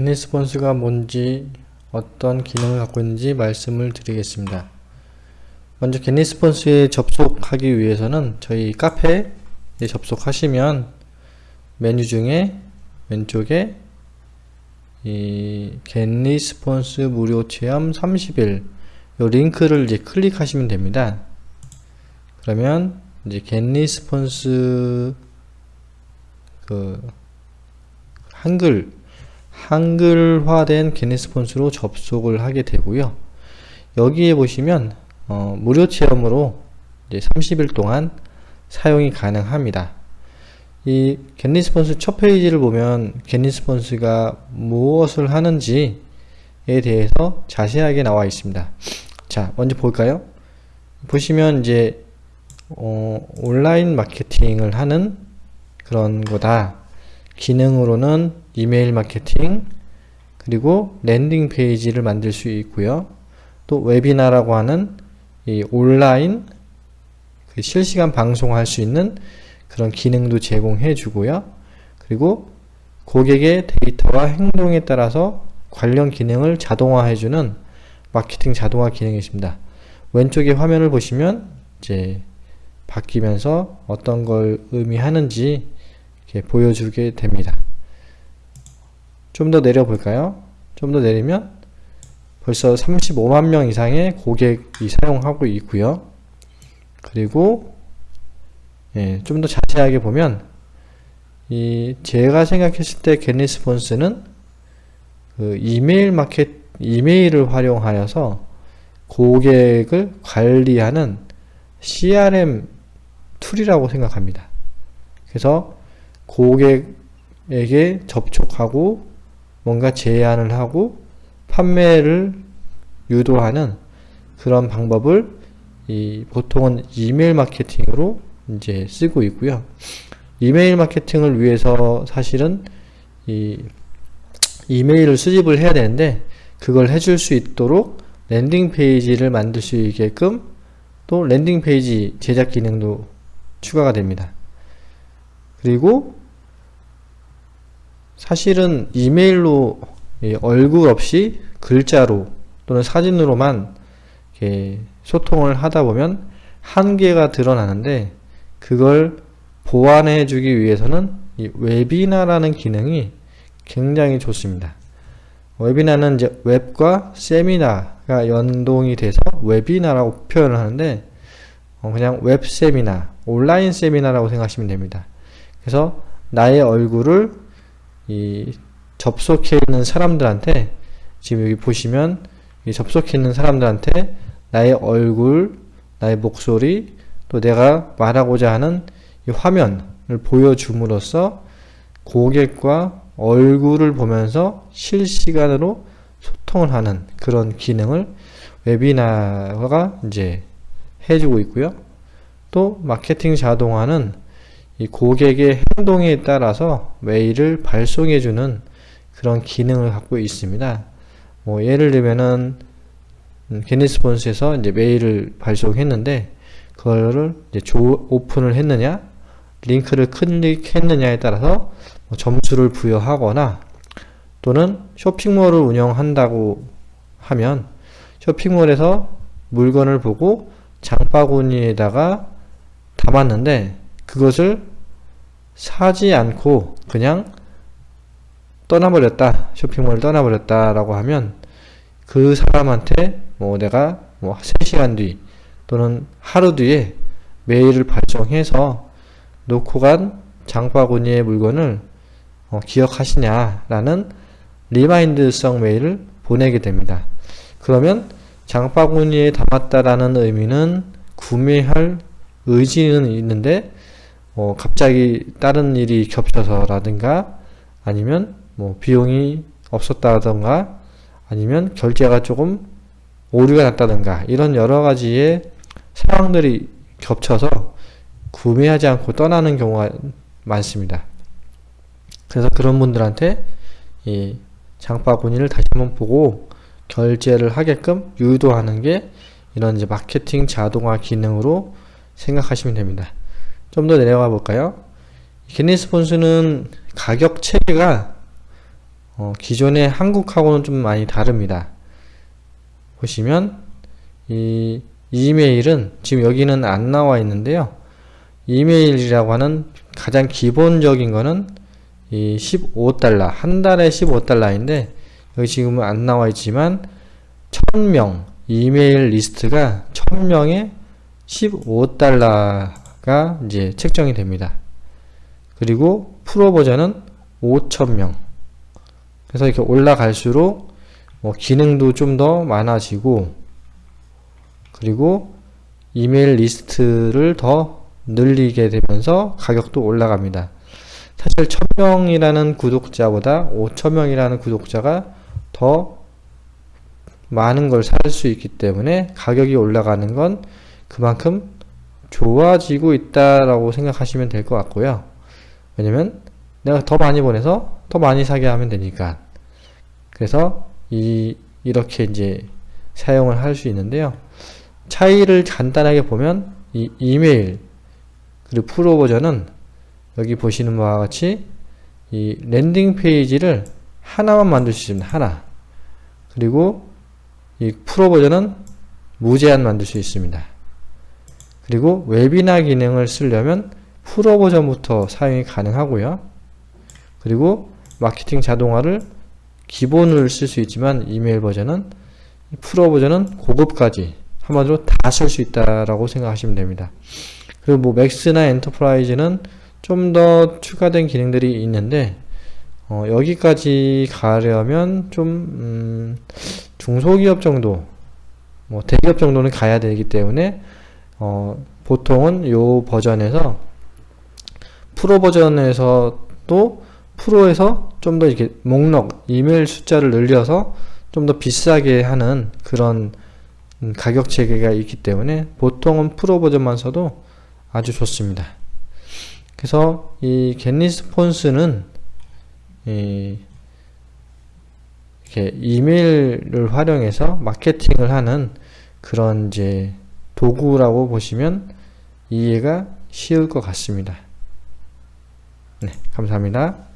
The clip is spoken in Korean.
GetResponse가 뭔지 어떤 기능을 갖고 있는지 말씀을 드리겠습니다. 먼저 GetResponse에 접속하기 위해서는 저희 카페에 접속하시면 메뉴 중에 왼쪽에 이 GetResponse 무료 체험 30일 이 링크를 이제 클릭하시면 됩니다. 그러면 이제 GetResponse 그 한글 한글화된 GetResponse로 접속을 하게 되고요. 여기에 보시면 어, 무료 체험으로 이제 30일 동안 사용이 가능합니다. 이 GetResponse 첫 페이지를 보면 GetResponse가 무엇을 하는지에 대해서 자세하게 나와 있습니다. 자, 먼저 볼까요? 보시면 이제 어, 온라인 마케팅을 하는 그런 거다. 기능으로는 이메일 마케팅 그리고 landing page를 만들 수 있고요. 또 webinar라고 하는 이 온라인 그 실시간 방송할 수 있는 그런 기능도 제공해 주고요. 그리고 고객의 데이터와 행동에 따라서 관련 기능을 자동화해 주는 마케팅 자동화 기능이 있습니다. 왼쪽에 화면을 보시면 이제 바뀌면서 어떤 걸 의미하는지 보여주게 됩니다. 좀 더 내려 볼까요? 좀 더 내리면 벌써 35만 명 이상의 고객이 사용하고 있고요. 그리고 예, 좀 더 자세하게 보면 이 제가 생각했을 때 겟리스폰스는 그 이메일 마켓 이메일을 활용하여서 고객을 관리하는 CRM tool이라고 생각합니다. 그래서 고객에게 접촉하고 뭔가 제안을 하고 판매를 유도하는 그런 방법을 이 보통은 이메일 마케팅으로 이제 쓰고 있고요. 이메일 마케팅을 위해서 사실은 이 이메일을 수집을 해야 되는데 그걸 해줄 수 있도록 landing page를 만들 수 있게끔 또 landing page 제작 기능도 추가가 됩니다. 그리고 사실은 이메일로 얼굴 없이 글자로 또는 사진으로만 소통을 하다 보면 한계가 드러나는데 그걸 보완해 주기 위해서는 webinar라는 기능이 굉장히 좋습니다. 웨비나는 이제 웹과 세미나가 연동이 돼서 webinar라고 표현을 하는데 어, 그냥 웹 세미나, 온라인 세미나라고 생각하시면 됩니다. 그래서 나의 얼굴을 이 접속해 있는 사람들한테 지금 여기 보시면 접속해 있는 사람들한테 나의 얼굴, 나의 목소리, 또 내가 말하고자 하는 이 화면을 보여줌으로써 고객과 얼굴을 보면서 실시간으로 소통을 하는 그런 기능을 웨비나가 이제 해주고 있고요. 또 마케팅 자동화는 이 고객의 행동에 따라서 메일을 발송해주는 그런 기능을 갖고 있습니다. 뭐 예를 들면은 음, 이제 메일을 발송했는데 그거를 이제 조, 오픈을 했느냐 링크를 클릭했느냐에 따라서 뭐 점수를 부여하거나 또는 쇼핑몰을 운영한다고 하면 쇼핑몰에서 물건을 보고 장바구니에다가 담았는데 그것을 사지 않고 그냥 떠나버렸다 쇼핑몰을 떠나버렸다 라고 하면 그 사람한테 뭐 내가 뭐 3시간 뒤 또는 하루 뒤에 메일을 발송해서 놓고 간 장바구니의 물건을 어, 기억하시냐라는 remind성 메일을 보내게 됩니다. 그러면 장바구니에 담았다라는 의미는 구매할 의지는 있는데 어, 갑자기 다른 일이 겹쳐서라든가 아니면 뭐 비용이 없었다던가 아니면 결제가 조금 오류가 났다든가 이런 여러 가지의 상황들이 겹쳐서 구매하지 않고 떠나는 경우가 많습니다. 그래서 그런 분들한테 이 장바구니를 다시 한번 보고 결제를 하게끔 유도하는 게 이런 이제 마케팅 자동화 기능으로 생각하시면 됩니다. 좀 더 내려가 볼까요? 게니스폰스는 가격 체계가 어, 기존의 한국하고는 좀 많이 다릅니다. 보시면 이 이메일은 지금 여기는 안 나와 있는데요. 이메일이라고 하는 가장 기본적인 거는 이 15달러 한 달에 15달러인데 여기 지금은 안 나와 있지만 1000명 이메일 리스트가 1000명에 15달러 가 이제 책정이 됩니다. 그리고 프로 버전은 5000명 그래서 이렇게 올라갈수록 뭐 기능도 좀 더 많아지고 그리고 이메일 리스트를 더 늘리게 되면서 가격도 올라갑니다. 사실 1000명이라는 구독자보다 5000명이라는 구독자가 더 많은 걸 살 수 있기 때문에 가격이 올라가는 건 그만큼 좋아지고 있다라고 생각하시면 될 것 같고요. 왜냐면 내가 더 많이 보내서 더 많이 사게 하면 되니까. 그래서 이 이렇게 이제 사용을 할 수 있는데요. 차이를 간단하게 보면 이 이메일 그리고 프로 버전은 여기 보시는 바와 같이 이 landing page를 하나만 만들 수 있습니다. 하나. 그리고 이 프로 버전은 무제한 만들 수 있습니다. 그리고 웨비나 기능을 쓰려면 프로 버전부터 사용이 가능하고요. 그리고 마케팅 자동화를 기본을 쓸 수 있지만 이메일 버전은 프로 버전은 고급까지 한마디로 다 쓸 수 있다라고 생각하시면 됩니다. 그리고 뭐 Max나 Enterprise는 좀 더 추가된 기능들이 있는데 어, 여기까지 가려면 좀 음, 중소기업 정도 뭐 대기업 정도는 가야 되기 때문에 어, 보통은 요 버전에서 프로 버전에서도 프로에서 좀 더 이렇게 목록 이메일 숫자를 늘려서 좀 더 비싸게 하는 그런 음, 가격 체계가 있기 때문에 보통은 프로 버전만 써도 아주 좋습니다. 그래서 이 겟리스폰스는 이 이렇게 이메일을 활용해서 마케팅을 하는 그런 이제 도구라고 보시면 이해가 쉬울 것 같습니다. 네, 감사합니다.